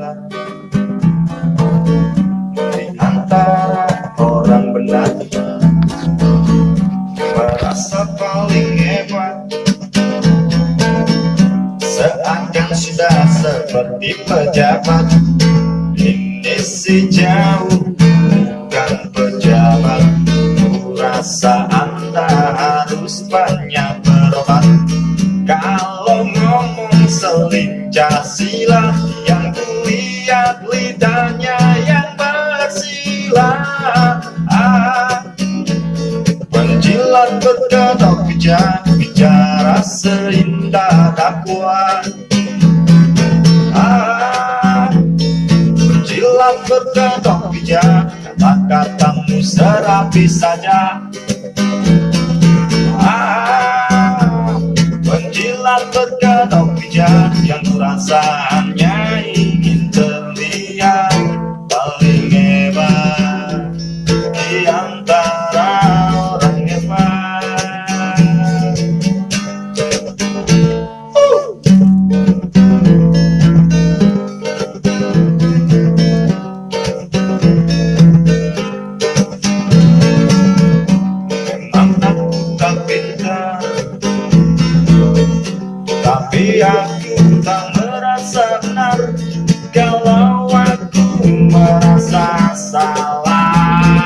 hebat Di antara orang benar Merasa paling hebat. Seakan sudah seperti pejabat Ini si jauh bukan pejabat. Ku rasa anda harus banyak lidahnya yang bersilah ah, Penjilat berkedok bijak Bicara seindah dakwah ah, Penjilat berkedok bijak Kata-katamu serapi saja. Penjilat berkedok bijak Yang kurasaannya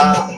Selama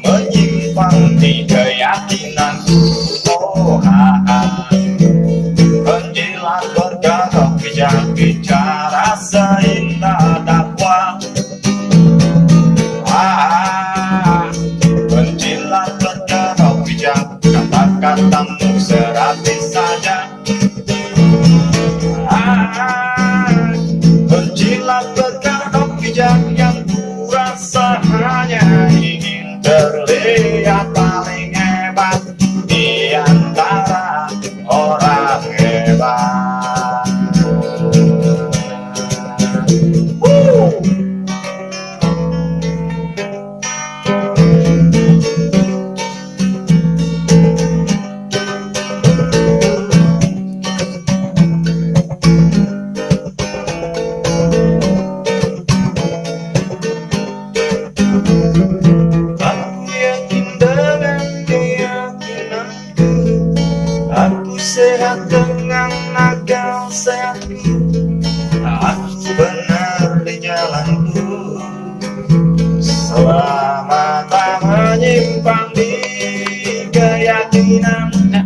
sehat dengan akal sehatku Aku benar di jalanku Selama tak menyimpang di keyakinanku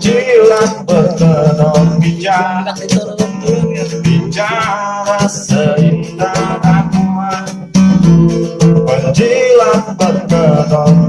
Jilat berkedok bijak Bicara seindah dakwah Penjilat berkedok